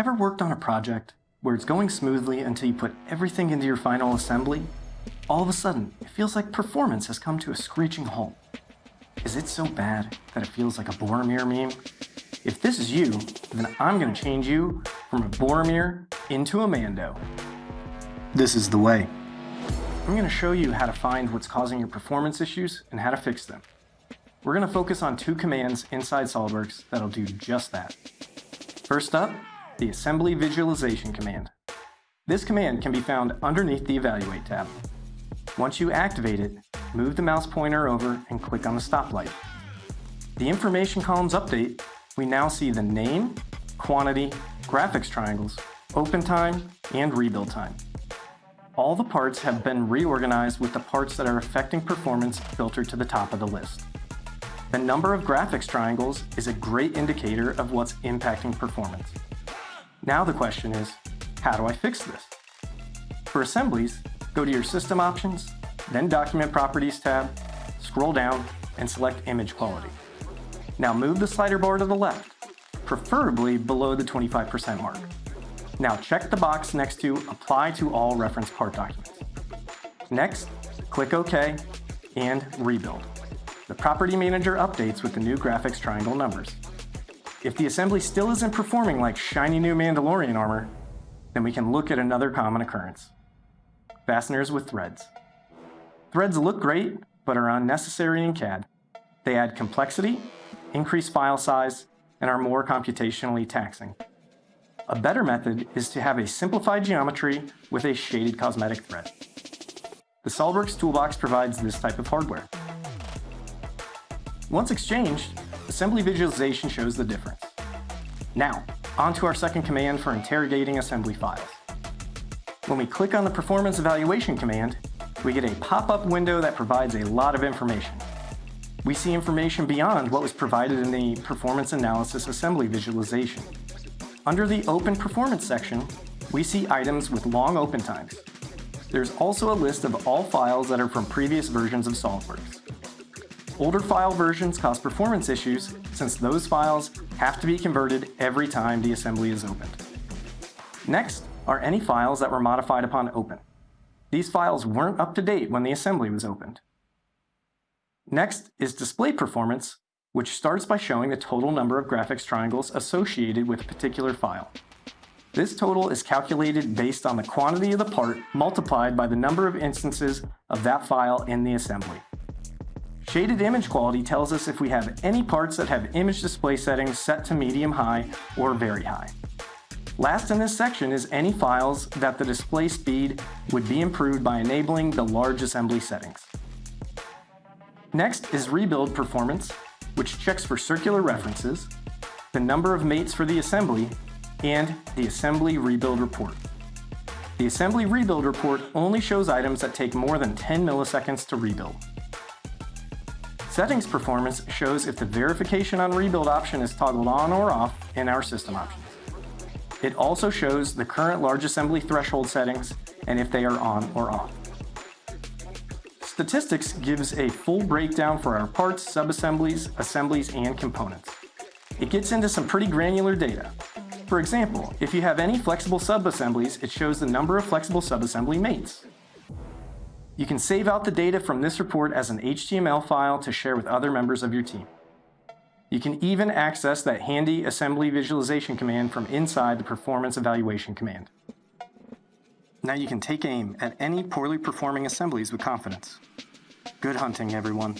Ever worked on a project where it's going smoothly until you put everything into your final assembly? All of a sudden, it feels like performance has come to a screeching halt. Is it so bad that it feels like a Boromir meme? If this is you, then I'm going to change you from a Boromir into a Mando. This is the way. I'm going to show you how to find what's causing your performance issues and how to fix them. We're going to focus on two commands inside SOLIDWORKS that'll do just that. First up, the Assembly Visualization command. This command can be found underneath the Evaluate tab. Once you activate it, move the mouse pointer over and click on the stoplight. The information columns update, we now see the name, quantity, graphics triangles, open time, and rebuild time. All the parts have been reorganized with the parts that are affecting performance filtered to the top of the list. The number of graphics triangles is a great indicator of what's impacting performance. Now the question is, how do I fix this? For assemblies, go to your System Options, then Document Properties tab, scroll down, and select Image Quality. Now move the slider bar to the left, preferably below the 25% mark. Now check the box next to Apply to all reference part documents. Next, click OK and Rebuild. The Property Manager updates with the new graphics triangle numbers. If the assembly still isn't performing like shiny new Mandalorian armor, then we can look at another common occurrence. Fasteners with threads. Threads look great, but are unnecessary in CAD. They add complexity, increase file size, and are more computationally taxing. A better method is to have a simplified geometry with a shaded cosmetic thread. The SOLIDWORKS Toolbox provides this type of hardware. Once exchanged, Assembly visualization shows the difference. Now, on to our second command for interrogating assembly files. When we click on the Performance Evaluation command, we get a pop-up window that provides a lot of information. We see information beyond what was provided in the Performance Analysis Assembly visualization. Under the Open Performance section, we see items with long open times. There's also a list of all files that are from previous versions of SOLIDWORKS. Older file versions cause performance issues since those files have to be converted every time the assembly is opened. Next are any files that were modified upon open. These files weren't up to date when the assembly was opened. Next is display performance, which starts by showing the total number of graphics triangles associated with a particular file. This total is calculated based on the quantity of the part multiplied by the number of instances of that file in the assembly. Shaded image quality tells us if we have any parts that have image display settings set to medium high or very high. Last in this section is any files that the display speed would be improved by enabling the large assembly settings. Next is rebuild performance, which checks for circular references, the number of mates for the assembly, and the assembly rebuild report. The assembly rebuild report only shows items that take more than 10 milliseconds to rebuild. Settings performance shows if the verification on rebuild option is toggled on or off in our system options. It also shows the current large assembly threshold settings and if they are on or off. Statistics gives a full breakdown for our parts, subassemblies, assemblies, and components. It gets into some pretty granular data. For example, if you have any flexible subassemblies, it shows the number of flexible subassembly mates. You can save out the data from this report as an HTML file to share with other members of your team. You can even access that handy assembly visualization command from inside the performance evaluation command. Now you can take aim at any poorly performing assemblies with confidence. Good hunting, everyone.